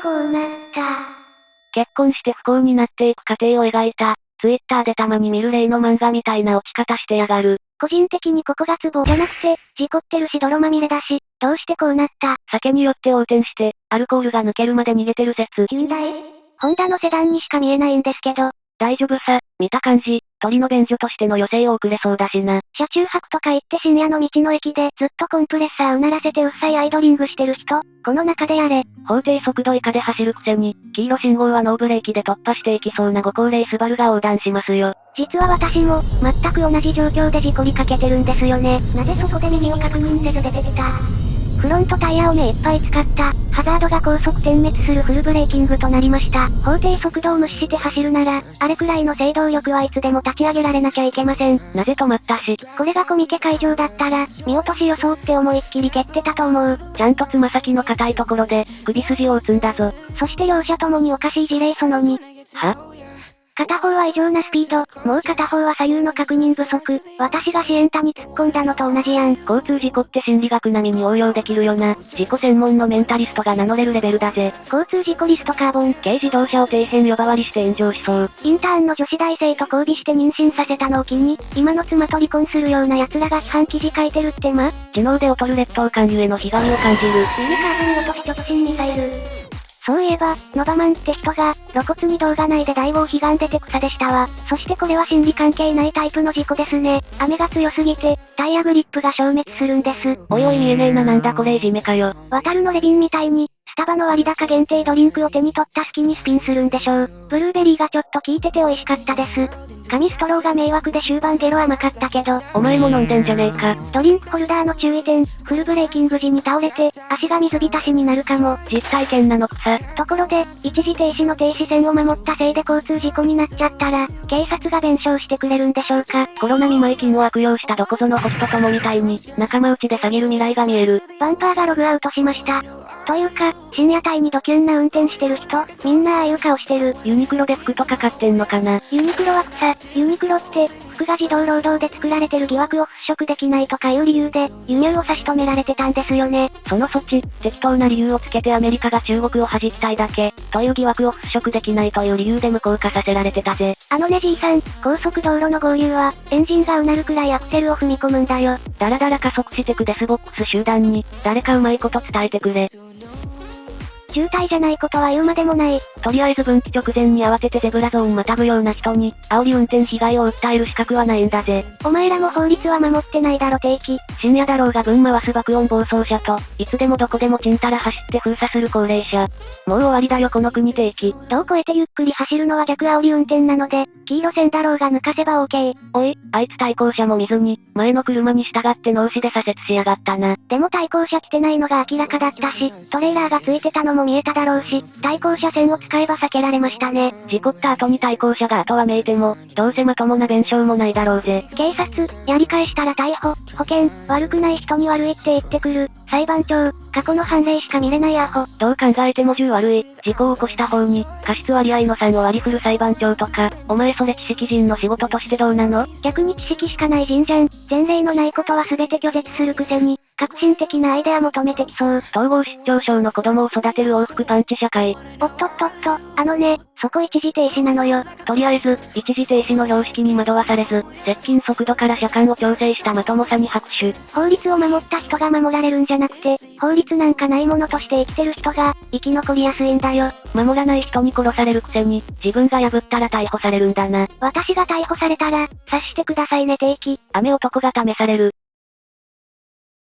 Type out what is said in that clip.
こうなった。結婚して不幸になっていく過程を描いた、ツイッターでたまに見る例の漫画みたいな落ち方してやがる。個人的にここがツボじゃなくて、事故ってるし泥まみれだし、どうしてこうなった？酒によって横転して、アルコールが抜けるまで逃げてる説。ヒュンダイホンダのセダンにしか見えないんですけど、大丈夫さ、見た感じ、鳥の便所としての余生を送れそうだしな。車中泊とか言って深夜の道の駅でずっとコンプレッサーうならせてうっさいアイドリングしてる人、この中でやれ。法定速度以下で走るくせに、黄色信号はノーブレーキで突破していきそうなご高齢スバルが横断しますよ。実は私も、全く同じ状況で事故りかけてるんですよね。なぜそこで右を確認せず出てきた？フロントタイヤを目いっぱい使った、ハザードが高速点滅するフルブレーキングとなりました。法定速度を無視して走るなら、あれくらいの制動力はいつでも立ち上げられなきゃいけません。なぜ止まったし、これがコミケ会場だったら、見落とし予想って思いっきり蹴ってたと思う。ちゃんとつま先の硬いところで、首筋を打つんだぞ。そして両者ともにおかしい事例その2。は？片方は異常なスピード、もう片方は左右の確認不足。私がシエンタに突っ込んだのと同じやん。交通事故って心理学並みに応用できるよな。事故専門のメンタリストが名乗れるレベルだぜ。交通事故リストカーボン。軽自動車を底辺呼ばわりして炎上しそう。インターンの女子大生と交尾して妊娠させたのを機に、今の妻と離婚するような奴らが批判記事書いてるってま？知能で劣る劣等感ゆえのひがみを感じる。ミニカーブに落とし直進ミサイル。そういえば、ノバマンって人が、露骨に動画内で大を悲願出て草でしたわ。そしてこれは心理関係ないタイプの事故ですね。雨が強すぎて、タイヤグリップが消滅するんです。おいおい見えねえななんだこれいじめかよ。渡るのレビンみたいに、スタバの割高限定ドリンクを手に取った隙にスピンするんでしょう。ブルーベリーがちょっと効いてて美味しかったです。紙ストローが迷惑で終盤ゲロ甘かったけど、お前も飲んでんじゃねえか。ドリンクホルダーの注意点、フルブレーキング時に倒れて、足が水浸しになるかも。実体験なのくさ。ところで、一時停止の停止線を守ったせいで交通事故になっちゃったら、警察が弁償してくれるんでしょうか。コロナ見舞い金を悪用したどこぞのホストどもみたいに、仲間内で詐欺る未来が見える。バンパーがログアウトしました。というか、深夜帯にドキュンな運転してる人、みんなああいう顔してる。ユニクロで服とか買ってんのかな。ユニクロは草、ユニクロって、服が児童労働で作られてる疑惑を払拭できないとかいう理由で、輸入を差し止められてたんですよね。その措置、適当な理由をつけてアメリカが中国を弾きたいだけ、という疑惑を払拭できないという理由で無効化させられてたぜ。あのねじいさん、高速道路の合流は、エンジンがうなるくらいアクセルを踏み込むんだよ。だらだら加速してくデスボックス集団に、誰かうまいこと伝えてくれ。渋滞じゃないことは言うまでもない。とりあえず分岐直前に慌ててゼブラゾーンまたぐような人に、煽り運転被害を訴える資格はないんだぜ。お前らも法律は守ってないだろ定期。深夜だろうが分回す爆音暴走車と、いつでもどこでもちんたら走って封鎖する高齢者。もう終わりだよこの国定期。道を越えてゆっくり走るのは逆煽り運転なので、黄色線だろうが抜かせば OK。おい、あいつ対向車も見ずに、前の車に従って脳死で左折しやがったな。でも対向車来てないのが明らかだったし、トレーラーがついてたのも見えただろうし、対向車線を使えば避けられましたね。事故った後に対向車が後はめいても、どうせまともな弁償もないだろうぜ。警察、やり返したら逮捕、保険、悪くない人に悪いって言ってくる。裁判長、過去の判例しか見れないアホ。どう考えても10悪い、事故を起こした方に、過失割合の3を割り振る裁判長とか、お前それ知識人の仕事としてどうなの？逆に知識しかない人じゃん。前例のないことは全て拒絶するくせに、革新的なアイデア求めてきそう。統合失調症の子供を育てる往復パンチ社会。おっとっとっと、あのね、そこ一時停止なのよ。とりあえず、一時停止の標識に惑わされず、接近速度から車間を調整したまともさに拍手。法律を守った人が守られるんじゃなくて、法律なんかないものとして生きてる人が、生き残りやすいんだよ。守らない人に殺されるくせに、自分が破ったら逮捕されるんだな。私が逮捕されたら、察してくださいね定期。雨男が試される。